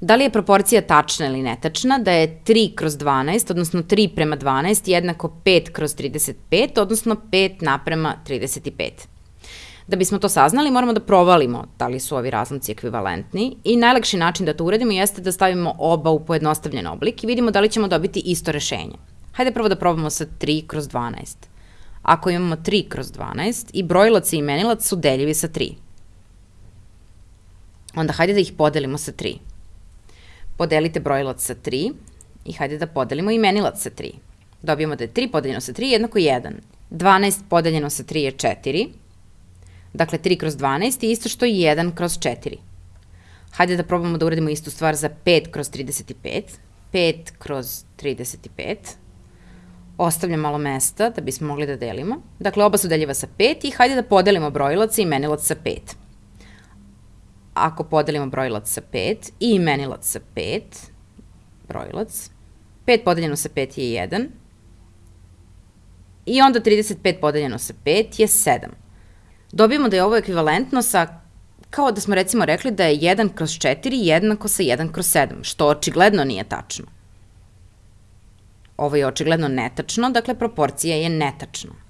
Da li je proporcija tačna ili netačna, da je 3 kroz 12, odnosno 3 prema 12, jednako 5 kroz 35, odnosno 5 naprema 35. Da bismo to saznali, moramo da provalimo da li su ovi razlomci ekvivalentni i najlakši način da to uradimo jeste da stavimo oba u pojednostavljen oblik i vidimo da li ćemo dobiti isto rešenje. Hajde prvo da probamo sa 3 kroz 12. Ako imamo 3 kroz 12 i brojilac i imenilac su deljivi sa 3. Onda hajde da ih podelimo sa 3. Podelite brojilac sa 3 i hajde da podelimo imenilac sa 3. Dobijemo da je 3 podeljeno sa 3 jednako 1. 12 podeljeno sa 3 je 4. Dakle, 3 kroz 12 je isto što i 1 kroz 4. Hajde da probamo da uradimo istu stvar za 5 kroz 35. 5 kroz 35. Ostavljam malo mesta da bismo mogli da delimo. Dakle, oba su deljiva sa 5 i hajde da podelimo brojilac i imenilac sa 5. Ako podelimo brojilac sa 5 i imenilac sa 5, brojilac, 5 podeljeno sa 5 je 1, i onda 35 podeljeno sa 5 je 7. Dobijemo da je ovo ekvivalentno sa, kao da smo recimo rekli da je 1 kroz 4 jednako sa 1 kroz 7, što očigledno nije tačno. Ovo je očigledno netačno, dakle proporcija je netačna.